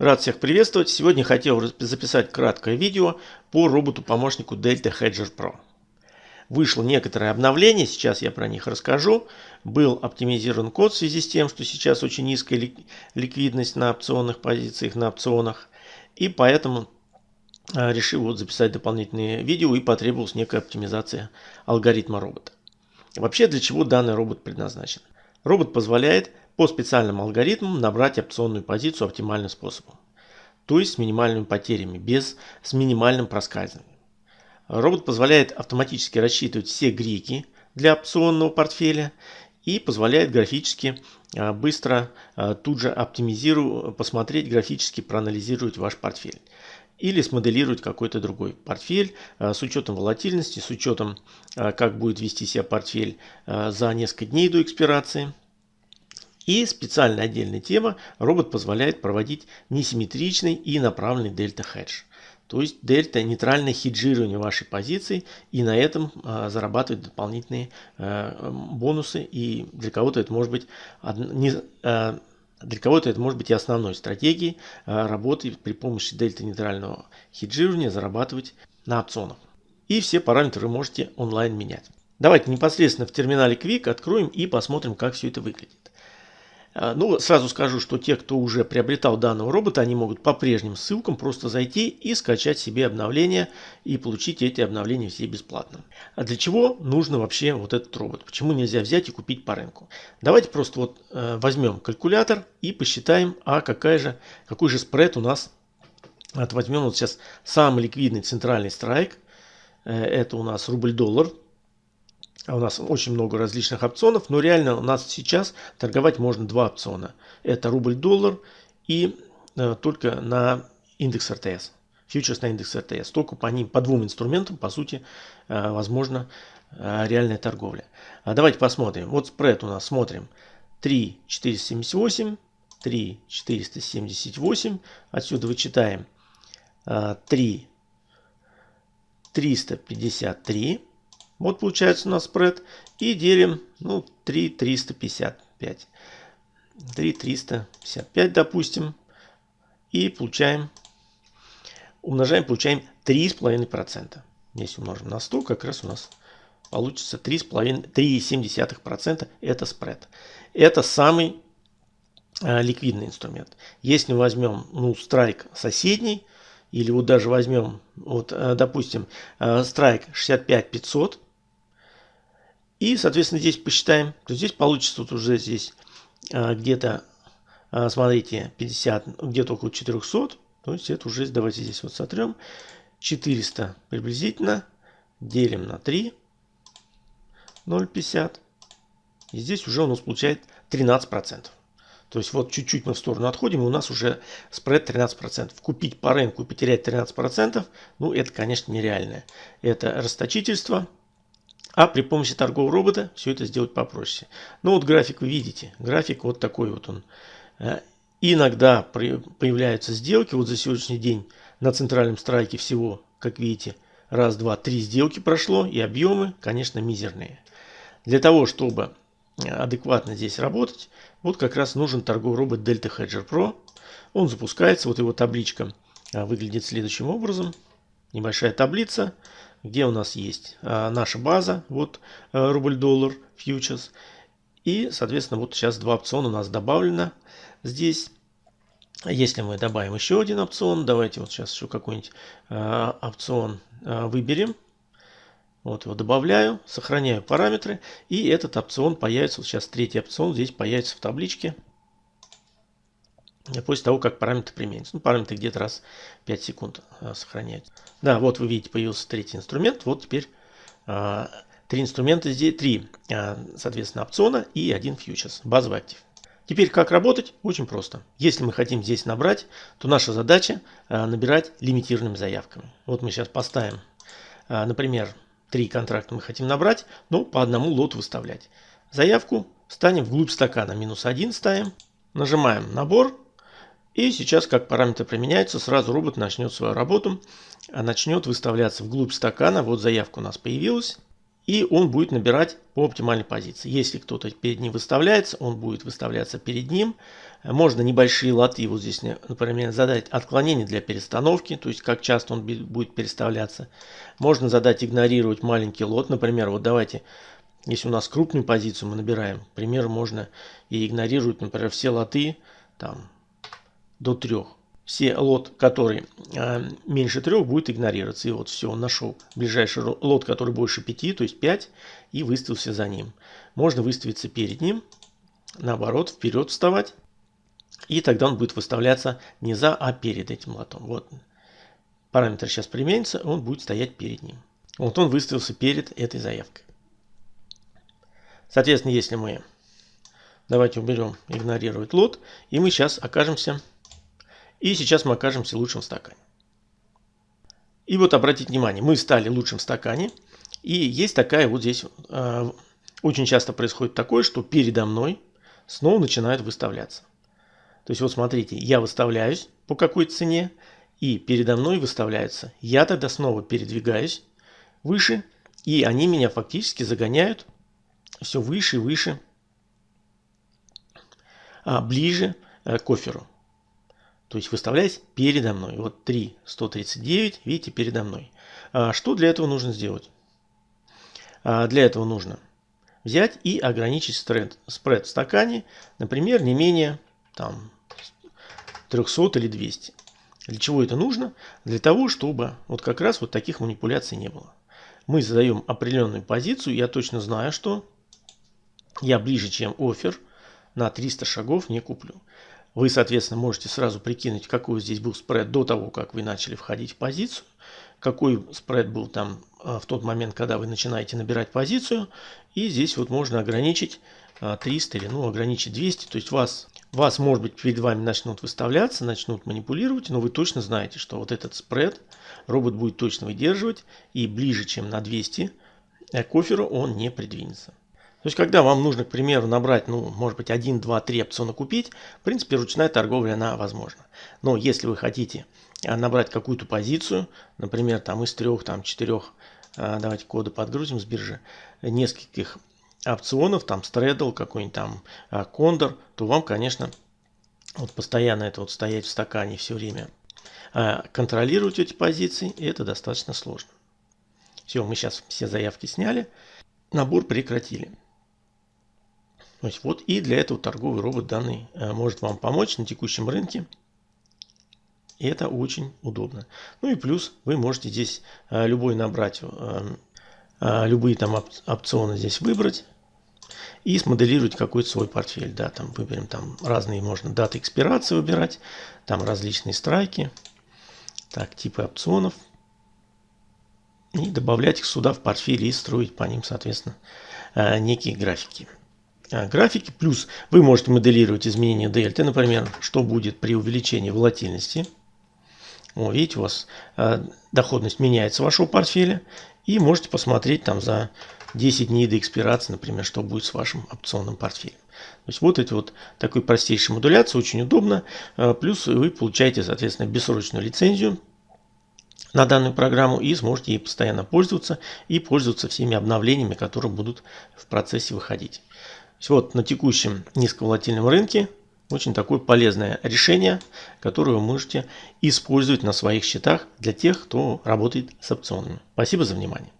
Рад всех приветствовать. Сегодня хотел записать краткое видео по роботу-помощнику Delta Hedger Pro. Вышло некоторое обновление, сейчас я про них расскажу. Был оптимизирован код в связи с тем, что сейчас очень низкая ликвидность на опционных позициях, на опционах. И поэтому а, решил вот записать дополнительные видео и потребовалась некая оптимизация алгоритма робота. Вообще для чего данный робот предназначен? Робот позволяет по специальным алгоритмам набрать опционную позицию оптимальным способом. То есть с минимальными потерями, без, с минимальным проскальзыванием. Робот позволяет автоматически рассчитывать все грики для опционного портфеля и позволяет графически а, быстро а, тут же оптимизировать, посмотреть графически, проанализировать ваш портфель. Или смоделировать какой-то другой портфель а, с учетом волатильности, с учетом как будет вести себя портфель за несколько дней до экспирации. И специальная отдельная тема, робот позволяет проводить несимметричный и направленный дельта хедж. То есть дельта нейтральное хеджирование вашей позиции и на этом а, зарабатывать дополнительные а, бонусы. И для кого-то это может быть не, а, для кого-то это может быть и основной стратегией а, работы при помощи дельта нейтрального хеджирования зарабатывать на опционах. И все параметры вы можете онлайн менять. Давайте непосредственно в терминале Quick откроем и посмотрим, как все это выглядит. А, ну, сразу скажу, что те, кто уже приобретал данного робота, они могут по прежним ссылкам просто зайти и скачать себе обновления и получить эти обновления все бесплатно. А для чего нужно вообще вот этот робот? Почему нельзя взять и купить по рынку? Давайте просто вот э, возьмем калькулятор и посчитаем, а какая же, какой же спред у нас. Вот возьмем вот сейчас самый ликвидный центральный страйк. Э, это у нас рубль-доллар у нас очень много различных опционов, но реально у нас сейчас торговать можно два опциона. Это рубль-доллар и э, только на индекс РТС. Фьючерс на индекс РТС. Только по ним, по двум инструментам, по сути, э, возможно э, реальная торговля. А давайте посмотрим. Вот спред у нас смотрим. 3 478, 3 478. Отсюда вычитаем 3 353. Вот получается у нас спред. И делим, ну, 3 355. 3 355, допустим. И получаем, умножаем, получаем 3,5%. Если умножим на 100, как раз у нас получится 3,7%. Это спред. Это самый э, ликвидный инструмент. Если мы возьмем, ну, страйк соседний, или вот даже возьмем, вот, э, допустим, э, страйк 65 500, и, соответственно, здесь посчитаем, то здесь получится вот уже здесь а, где-то, а, смотрите, 50, где-то около 400. То есть это уже, давайте здесь вот сотрем. 400 приблизительно делим на 3, 0,50. И здесь уже у нас получает 13%. То есть вот чуть-чуть мы в сторону отходим, и у нас уже спред 13%. Купить по рынку и потерять 13%, ну это, конечно, нереальное. Это расточительство. А при помощи торгового робота все это сделать попроще. Ну вот график вы видите. График вот такой вот он. Э, иногда появляются сделки. Вот за сегодняшний день на центральном страйке всего, как видите, раз, два, три сделки прошло. И объемы, конечно, мизерные. Для того, чтобы адекватно здесь работать, вот как раз нужен торговый робот Delta Hedger Pro. Он запускается, вот его табличка э, выглядит следующим образом. Небольшая таблица где у нас есть а, наша база, вот а, рубль-доллар фьючерс. И, соответственно, вот сейчас два опциона у нас добавлено здесь. Если мы добавим еще один опцион, давайте вот сейчас еще какой-нибудь а, опцион а, выберем. Вот его добавляю, сохраняю параметры. И этот опцион появится, вот сейчас третий опцион здесь появится в табличке после того, как параметры применятся. Ну, параметры где-то раз 5 секунд а, сохраняются. Да, вот вы видите, появился третий инструмент. Вот теперь а, три инструмента здесь, три, соответственно, опциона и один фьючерс, базовый актив. Теперь как работать? Очень просто. Если мы хотим здесь набрать, то наша задача набирать лимитированными заявками. Вот мы сейчас поставим, например, три контракта мы хотим набрать, но по одному лоту выставлять. Заявку ставим вглубь стакана, минус один ставим, нажимаем набор, и сейчас, как параметры применяются, сразу робот начнет свою работу, а начнет выставляться вглубь стакана. Вот заявка у нас появилась. и он будет набирать по оптимальной позиции. Если кто-то перед ним выставляется, он будет выставляться перед ним. Можно небольшие лоты, вот здесь, например, задать отклонение для перестановки, то есть как часто он будет переставляться. Можно задать игнорировать маленький лот, например, вот давайте, если у нас крупную позицию мы набираем, пример можно и игнорировать, например, все лоты там, до трех все лот, который э, меньше трех, будет игнорироваться. И вот все, он нашел ближайший лот, который больше 5, то есть 5, и выставился за ним. Можно выставиться перед ним, наоборот, вперед вставать. И тогда он будет выставляться не за, а перед этим лотом. Вот параметр сейчас применится, он будет стоять перед ним. Вот он выставился перед этой заявкой. Соответственно, если мы, давайте уберем игнорировать лот, и мы сейчас окажемся и сейчас мы окажемся лучшим в стакане. И вот обратите внимание, мы стали лучшим в стакане. И есть такая вот здесь, э, очень часто происходит такое, что передо мной снова начинают выставляться. То есть вот смотрите, я выставляюсь по какой цене, и передо мной выставляются. Я тогда снова передвигаюсь выше, и они меня фактически загоняют все выше и выше, а, ближе э, к оферу. То есть выставляясь передо мной. Вот 3, 139, видите, передо мной. А что для этого нужно сделать? А для этого нужно взять и ограничить спред, спред в стакане, например, не менее там, 300 или 200. Для чего это нужно? Для того, чтобы вот как раз вот таких манипуляций не было. Мы задаем определенную позицию, я точно знаю, что я ближе, чем офер, на 300 шагов не куплю. Вы, соответственно, можете сразу прикинуть, какой здесь был спред до того, как вы начали входить в позицию, какой спред был там а, в тот момент, когда вы начинаете набирать позицию. И здесь вот можно ограничить 300 а, или ну, ограничить 200. То есть вас, вас, может быть, перед вами начнут выставляться, начнут манипулировать, но вы точно знаете, что вот этот спред робот будет точно выдерживать и ближе, чем на 200 э, к оферу он не придвинется. То есть, когда вам нужно, к примеру, набрать, ну, может быть, 1, 2, 3 опциона купить, в принципе, ручная торговля, она возможна. Но если вы хотите а, набрать какую-то позицию, например, там из трех, там, четырех, а, давайте коды подгрузим с биржи, нескольких опционов, там, стредл, какой-нибудь там кондор, то вам, конечно, вот постоянно это вот стоять в стакане все время, а, контролировать эти позиции, это достаточно сложно. Все, мы сейчас все заявки сняли, набор прекратили. Вот и для этого торговый робот данный э, может вам помочь на текущем рынке. И это очень удобно. Ну и плюс вы можете здесь э, любой набрать, э, любые там опционы здесь выбрать и смоделировать какой-то свой портфель. Да, там выберем там разные, можно даты экспирации выбирать, там различные страйки, так, типы опционов. И добавлять их сюда в портфель и строить по ним, соответственно, некие графики. А, графики. Плюс вы можете моделировать изменения дельты, например, что будет при увеличении волатильности. О, видите, у вас э, доходность меняется вашего портфеля. И можете посмотреть там за 10 дней до экспирации, например, что будет с вашим опционным портфелем. То есть вот это вот такой простейшая модуляция, очень удобно. Э, плюс вы получаете, соответственно, бессрочную лицензию на данную программу и сможете ей постоянно пользоваться и пользоваться всеми обновлениями, которые будут в процессе выходить вот на текущем низковолатильном рынке очень такое полезное решение, которое вы можете использовать на своих счетах для тех, кто работает с опционами. Спасибо за внимание.